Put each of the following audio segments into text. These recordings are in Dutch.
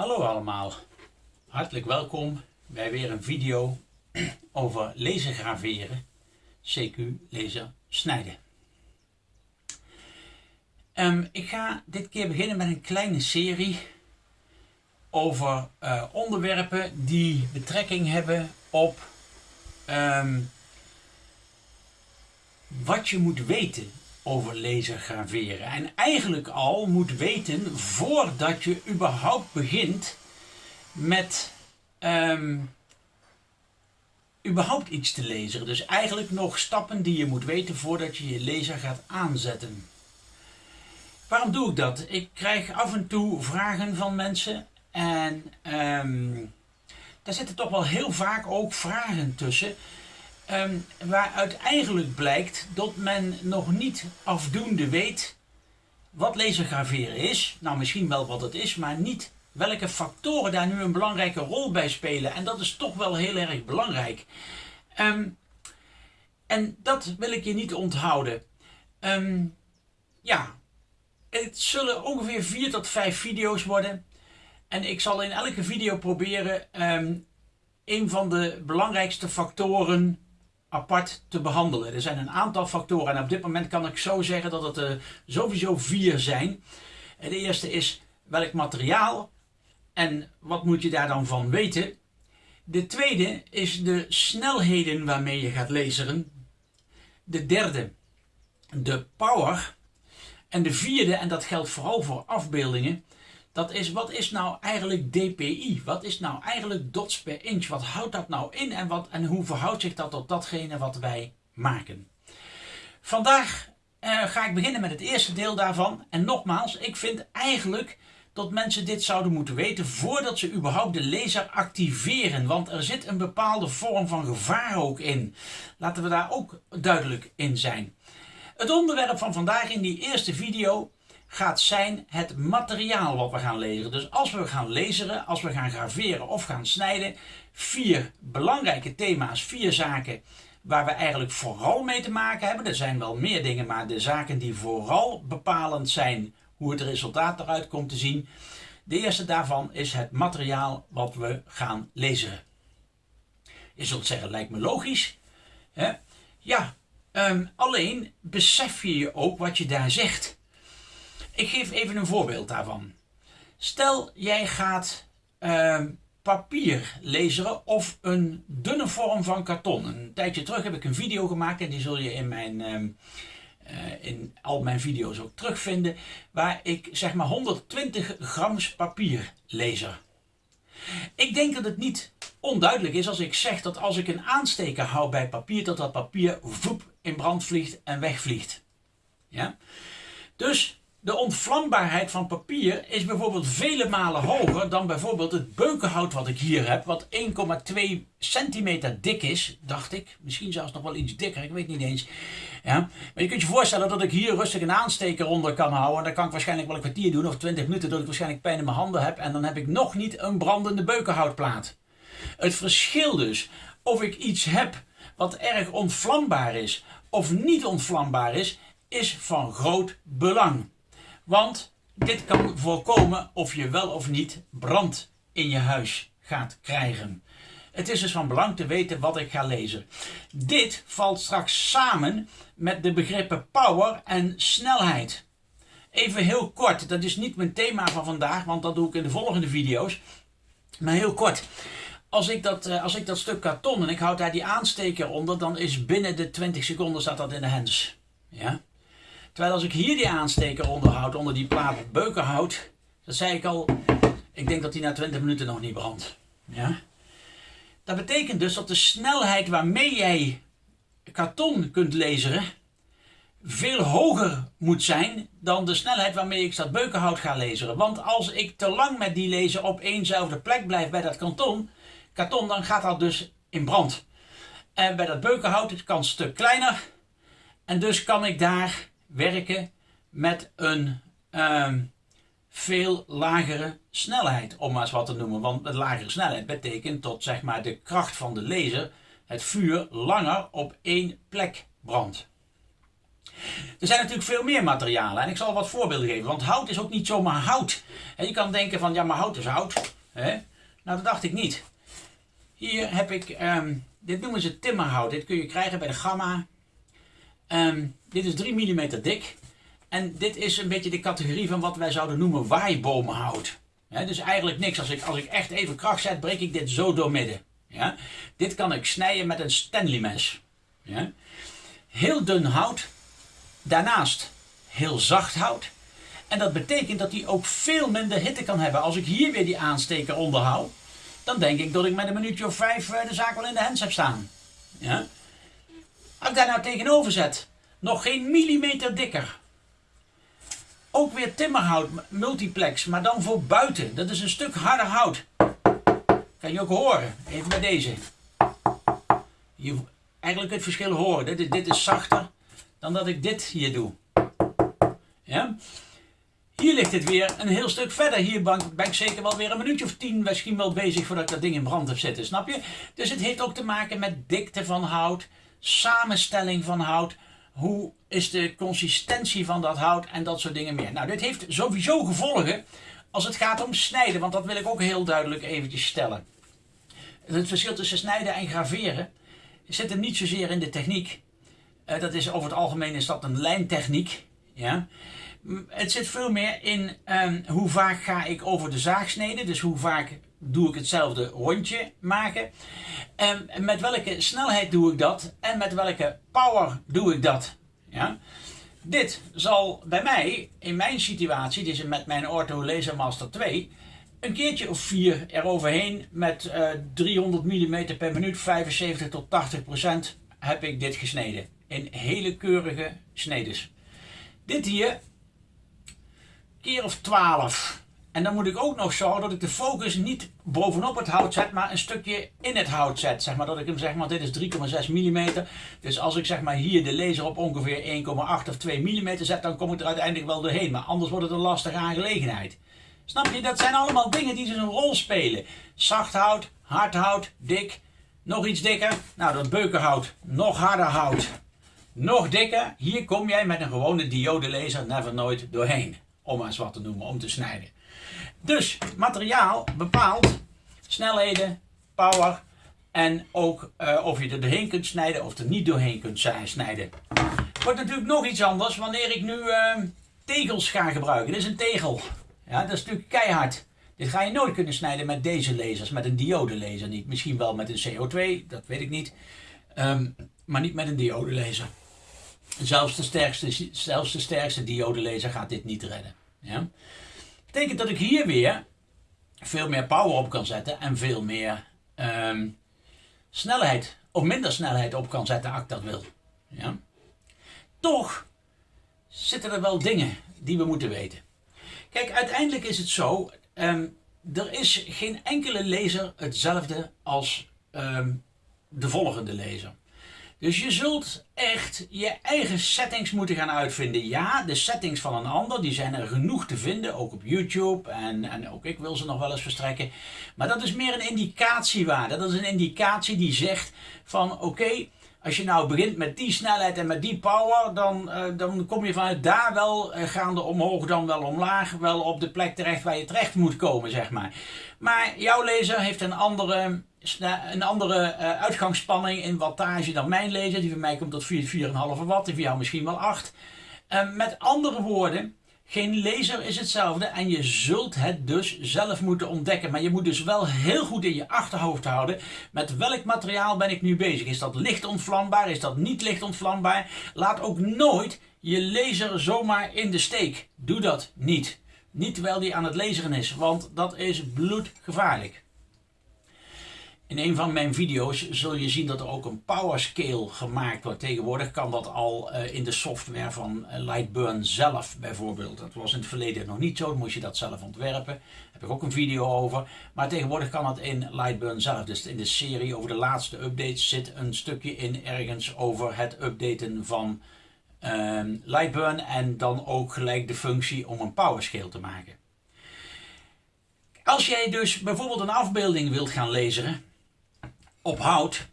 Hallo allemaal, hartelijk welkom bij weer een video over laser graveren, CQ laser snijden. Um, ik ga dit keer beginnen met een kleine serie over uh, onderwerpen die betrekking hebben op um, wat je moet weten over lasergraveren. En eigenlijk al moet weten voordat je überhaupt begint met um, überhaupt iets te lezen. Dus eigenlijk nog stappen die je moet weten voordat je je laser gaat aanzetten. Waarom doe ik dat? Ik krijg af en toe vragen van mensen en um, daar zitten toch wel heel vaak ook vragen tussen Um, waaruit eigenlijk blijkt dat men nog niet afdoende weet wat lasergraveren is. Nou, misschien wel wat het is, maar niet welke factoren daar nu een belangrijke rol bij spelen. En dat is toch wel heel erg belangrijk. Um, en dat wil ik je niet onthouden. Um, ja, het zullen ongeveer 4 tot 5 video's worden. En ik zal in elke video proberen een van de belangrijkste factoren apart te behandelen. Er zijn een aantal factoren en op dit moment kan ik zo zeggen dat het er sowieso vier zijn. De eerste is welk materiaal en wat moet je daar dan van weten. De tweede is de snelheden waarmee je gaat laseren. De derde, de power. En de vierde, en dat geldt vooral voor afbeeldingen, dat is wat is nou eigenlijk DPI? Wat is nou eigenlijk dots per inch? Wat houdt dat nou in en, wat, en hoe verhoudt zich dat tot datgene wat wij maken? Vandaag uh, ga ik beginnen met het eerste deel daarvan. En nogmaals, ik vind eigenlijk dat mensen dit zouden moeten weten voordat ze überhaupt de laser activeren. Want er zit een bepaalde vorm van gevaar ook in. Laten we daar ook duidelijk in zijn. Het onderwerp van vandaag in die eerste video gaat zijn het materiaal wat we gaan lezeren. Dus als we gaan laseren, als we gaan graveren of gaan snijden, vier belangrijke thema's, vier zaken waar we eigenlijk vooral mee te maken hebben. Er zijn wel meer dingen, maar de zaken die vooral bepalend zijn hoe het resultaat eruit komt te zien. De eerste daarvan is het materiaal wat we gaan laseren. Je zult zeggen, lijkt me logisch. Hè? Ja, um, alleen besef je je ook wat je daar zegt. Ik geef even een voorbeeld daarvan. Stel jij gaat uh, papier laseren of een dunne vorm van karton. Een tijdje terug heb ik een video gemaakt en die zul je in, mijn, uh, uh, in al mijn video's ook terugvinden. Waar ik zeg maar 120 grams papier laser. Ik denk dat het niet onduidelijk is als ik zeg dat als ik een aansteker hou bij papier, dat dat papier voep in brand vliegt en wegvliegt. Ja? Dus de ontvlambaarheid van papier is bijvoorbeeld vele malen hoger dan bijvoorbeeld het beukenhout wat ik hier heb, wat 1,2 centimeter dik is, dacht ik. Misschien zelfs nog wel iets dikker, ik weet niet eens. Ja. Maar je kunt je voorstellen dat ik hier rustig een aansteker onder kan houden. En dan kan ik waarschijnlijk wel een kwartier doen of 20 minuten, dat ik waarschijnlijk pijn in mijn handen heb. En dan heb ik nog niet een brandende beukenhoutplaat. Het verschil dus of ik iets heb wat erg ontvlambaar is of niet ontvlambaar is, is van groot belang. Want dit kan voorkomen of je wel of niet brand in je huis gaat krijgen. Het is dus van belang te weten wat ik ga lezen. Dit valt straks samen met de begrippen power en snelheid. Even heel kort, dat is niet mijn thema van vandaag, want dat doe ik in de volgende video's. Maar heel kort. Als ik, dat, eh, als ik dat stuk karton en ik houd daar die aansteker onder, dan is binnen de 20 seconden staat dat in de hands. Ja? Terwijl als ik hier die aansteker onderhoud, onder die plaat beukenhout, dat zei ik al, ik denk dat die na 20 minuten nog niet brandt. Ja? Dat betekent dus dat de snelheid waarmee jij karton kunt laseren veel hoger moet zijn dan de snelheid waarmee ik dat beukenhout ga laseren. Want als ik te lang met die laser op éénzelfde plek blijf bij dat karton, karton dan gaat dat dus in brand. En bij dat beukenhout het kan een stuk kleiner en dus kan ik daar werken met een um, veel lagere snelheid, om maar eens wat te noemen. Want met lagere snelheid betekent dat zeg maar, de kracht van de laser het vuur langer op één plek brandt. Er zijn natuurlijk veel meer materialen en ik zal wat voorbeelden geven, want hout is ook niet zomaar hout. En je kan denken van ja, maar hout is hout. Hè? Nou, dat dacht ik niet. Hier heb ik, ehm, dit noemen ze timmerhout. Dit kun je krijgen bij de Gamma. Ehm, dit is 3 mm dik. En dit is een beetje de categorie van wat wij zouden noemen waaibomenhout. Dus eigenlijk niks. Als ik, als ik echt even kracht zet, breek ik dit zo door midden. Ja? Dit kan ik snijden met een Stanley mes. Ja? Heel dun hout. Daarnaast heel zacht hout. En dat betekent dat hij ook veel minder hitte kan hebben. Als ik hier weer die aansteker onderhoud, dan denk ik dat ik met een minuutje of vijf eh, de zaak wel in de hens heb staan. Ja? Als ik daar nou tegenover zet, nog geen millimeter dikker. Ook weer timmerhout, multiplex, maar dan voor buiten. Dat is een stuk harder hout. Kan je ook horen, even bij deze. Je, eigenlijk het verschil horen. Dit is, dit is zachter dan dat ik dit hier doe. Ja? Hier ligt het weer een heel stuk verder. Hier ben, ik zeker wel weer een minuutje of tien misschien wel bezig voordat ik dat ding in brand heb zitten, snap je? Dus het heeft ook te maken met dikte van hout, samenstelling van hout, hoe is de consistentie van dat hout en dat soort dingen meer. Nou, dit heeft sowieso gevolgen als het gaat om snijden, want dat wil ik ook heel duidelijk eventjes stellen. Het verschil tussen snijden en graveren zit er niet zozeer in de techniek. Uh, dat is over het algemeen is dat een lijntechniek. Ja? Het zit veel meer in um, hoe vaak ga ik over de zaag snijden. Dus hoe vaak doe ik hetzelfde rondje maken. En met welke snelheid doe ik dat? En met welke power doe ik dat? Ja? Dit zal bij mij, in mijn situatie, dit met mijn Ortho Laser Master 2, een keertje of vier eroverheen met uh, 300 mm per minuut, 75 tot 80 procent, heb ik dit gesneden. In hele keurige snedes. Dit hier, keer of 12. En dan moet ik ook nog zorgen dat ik de focus niet bovenop het hout zet, maar een stukje in het hout zet. Zeg maar dat ik hem zeg maar, dit is 3,6 mm. Dus als ik zeg maar hier de laser op ongeveer 1,8 of 2 mm zet, dan kom ik er uiteindelijk wel doorheen. Maar anders wordt het een lastige aangelegenheid. Snap je? Dat zijn allemaal dingen die dus een rol spelen. Zacht hout, hard hout, dik, nog iets dikker. Nou, dat beukenhout, nog harder hout, nog dikker. Hier kom jij met een gewone diode laser never nooit doorheen. Om maar eens wat te noemen, om te snijden. Dus materiaal bepaalt snelheden, power en ook uh, of je er doorheen kunt snijden of er niet doorheen kunt snijden. Wordt natuurlijk nog iets anders wanneer ik nu uh, tegels ga gebruiken. Dit is een tegel. Ja, dat is natuurlijk keihard. Dit ga je nooit kunnen snijden met deze lasers, met een diode laser niet. Misschien wel met een CO2, dat weet ik niet. Um, maar niet met een diode laser. Zelfs de sterkste, zelfs de sterkste diode laser gaat dit niet redden. Ja? Betekent dat ik hier weer veel meer power op kan zetten en veel meer um, snelheid of minder snelheid op kan zetten als ik dat wil. Ja? Toch zitten er wel dingen die we moeten weten. Kijk, uiteindelijk is het zo, um, er is geen enkele laser hetzelfde als um, de volgende laser. Dus je zult echt je eigen settings moeten gaan uitvinden. Ja, de settings van een ander, die zijn er genoeg te vinden, ook op YouTube. En, en ook ik wil ze nog wel eens verstrekken. Maar dat is meer een indicatiewaarde. Dat is een indicatie die zegt van oké, als je nou begint met die snelheid en met die power, dan, uh, dan kom je vanuit daar wel uh, gaande omhoog, dan wel omlaag, wel op de plek terecht waar je terecht moet komen, zeg maar. Maar jouw laser heeft een andere een andere uh, uitgangsspanning in wattage dan mijn laser. Die van mij komt tot 4,5 watt, die van jou misschien wel 8. Uh, met andere woorden, geen laser is hetzelfde en je zult het dus zelf moeten ontdekken. Maar je moet dus wel heel goed in je achterhoofd houden met welk materiaal ben ik nu bezig. Is dat licht ontvlambaar? Is dat niet licht ontvlambaar? Laat ook nooit je laser zomaar in de steek. Doe dat niet. Niet terwijl die aan het laseren is, want dat is bloedgevaarlijk. In een van mijn video's zul je zien dat er ook een power scale gemaakt wordt. Tegenwoordig kan dat al uh, in de software van uh, Lightburn zelf bijvoorbeeld. Dat was in het verleden nog niet zo, dan moest je dat zelf ontwerpen. Daar heb ik ook een video over. Maar tegenwoordig kan dat in Lightburn zelf. Dus in de serie over de laatste updates zit een stukje in ergens over het updaten van uh, Lightburn. En dan ook gelijk de functie om een power scale te maken. Als jij dus bijvoorbeeld een afbeelding wilt gaan lezen op hout,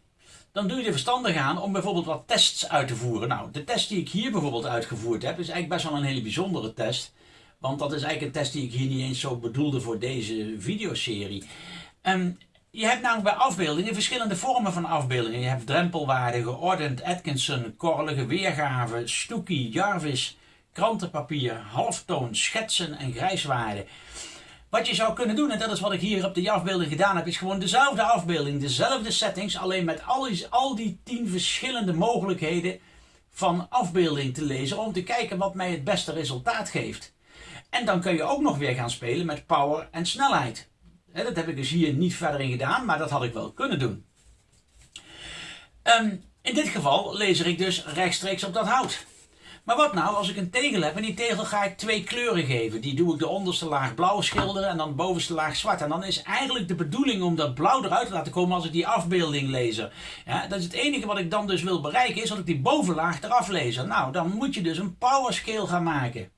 dan doe je er verstandig aan om bijvoorbeeld wat tests uit te voeren. Nou, de test die ik hier bijvoorbeeld uitgevoerd heb, is eigenlijk best wel een hele bijzondere test. Want dat is eigenlijk een test die ik hier niet eens zo bedoelde voor deze videoserie. Um, je hebt namelijk bij afbeeldingen verschillende vormen van afbeeldingen. Je hebt drempelwaarde, geordend, Atkinson, korrelige weergave, Stoekie, Jarvis, krantenpapier, halftoon, schetsen en grijswaarde. Wat je zou kunnen doen, en dat is wat ik hier op de afbeelding gedaan heb, is gewoon dezelfde afbeelding, dezelfde settings, alleen met al die, tien verschillende mogelijkheden van afbeelding te lezen om te kijken wat mij het beste resultaat geeft. En dan kun je ook nog weer gaan spelen met power en snelheid. dat heb ik dus hier niet verder in gedaan, maar dat had ik wel kunnen doen. Um, in dit geval lezer ik dus rechtstreeks op dat hout. Maar wat nou als ik een tegel heb en die tegel ga ik twee kleuren geven. Die doe ik de onderste laag blauw schilderen en dan de bovenste laag zwart. En dan is eigenlijk de bedoeling om dat blauw eruit te laten komen als ik die afbeelding lees. Ja, dat is het enige wat ik dan dus wil bereiken is dat ik die bovenlaag eraf lees. Nou, dan moet je dus een power scale gaan maken.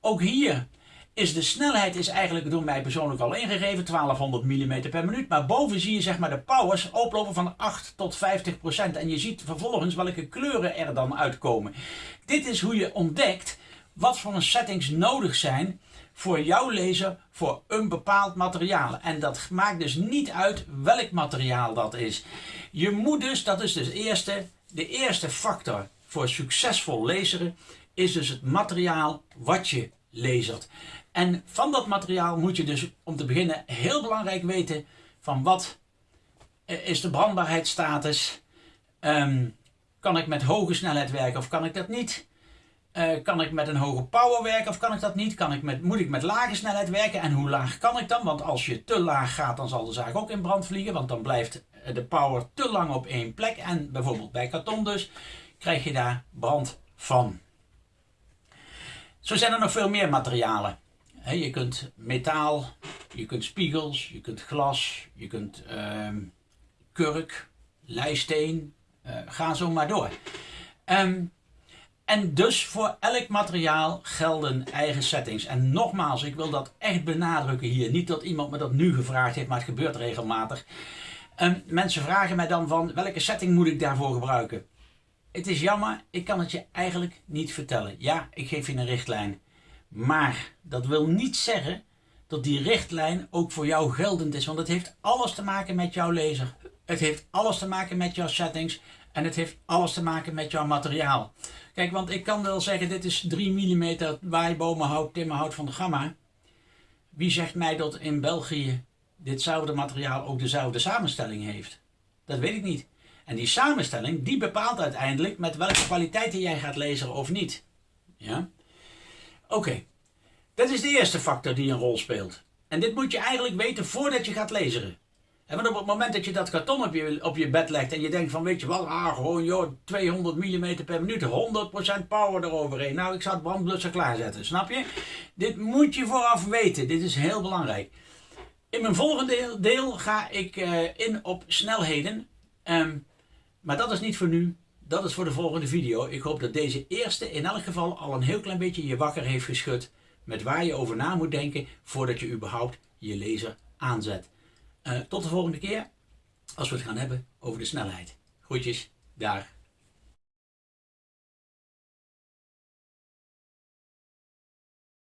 Ook hier is de snelheid is eigenlijk door mij persoonlijk al ingegeven, 1200 mm per minuut. Maar boven zie je zeg maar de powers oplopen van 8 tot 50 procent. En je ziet vervolgens welke kleuren er dan uitkomen. Dit is hoe je ontdekt wat voor settings nodig zijn voor jouw lezer voor een bepaald materiaal. En dat maakt dus niet uit welk materiaal dat is. Je moet dus, dat is dus eerste, de eerste factor voor succesvol lezen, is dus het materiaal wat je lezert. En van dat materiaal moet je dus om te beginnen heel belangrijk weten van wat is de brandbaarheidsstatus. Um, kan ik met hoge snelheid werken of kan ik dat niet? Uh, kan ik met een hoge power werken of kan ik dat niet? Kan ik met, moet ik met lage snelheid werken en hoe laag kan ik dan? Want als je te laag gaat, dan zal de zaak ook in brand vliegen, want dan blijft de power te lang op één plek. En bijvoorbeeld bij karton dus, krijg je daar brand van. Zo zijn er nog veel meer materialen je kunt metaal, je kunt spiegels, je kunt glas, je kunt uh, kurk, leisteen, uh, ga zo maar door. Um, en dus voor elk materiaal gelden eigen settings. En nogmaals, ik wil dat echt benadrukken hier. Niet dat iemand me dat nu gevraagd heeft, maar het gebeurt regelmatig. Um, mensen vragen mij dan van welke setting moet ik daarvoor gebruiken? Het is jammer, ik kan het je eigenlijk niet vertellen. Ja, ik geef je een richtlijn. Maar dat wil niet zeggen dat die richtlijn ook voor jou geldend is. Want het heeft alles te maken met jouw lezer. Het heeft alles te maken met jouw settings. En het heeft alles te maken met jouw materiaal. Kijk, want ik kan wel zeggen, dit is 3 mm waaibomenhout, timmerhout van de Gamma. Wie zegt mij dat in België ditzelfde materiaal ook dezelfde samenstelling heeft? Dat weet ik niet. En die samenstelling, die bepaalt uiteindelijk met welke kwaliteiten jij gaat lezen of niet. Ja? Oké, dat is de eerste factor die een rol speelt. En dit moet je eigenlijk weten voordat je gaat lezen. En want op het moment dat je dat karton op je, op je bed legt en je denkt van weet je wel, ah gewoon joh, 200 mm per minuut, 100% power eroverheen. Nou, ik zou het brandblusser klaarzetten, snap je? Dit moet je vooraf weten, dit is heel belangrijk. In mijn volgende deel, ga ik uh, in op snelheden. Um, maar dat is niet voor nu dat is voor de volgende video. Ik hoop dat deze eerste in elk geval al een heel klein beetje je wakker heeft geschud. Met waar je over na moet denken voordat je überhaupt je laser aanzet. Uh, tot de volgende keer als we het gaan hebben over de snelheid. Groetjes, daar.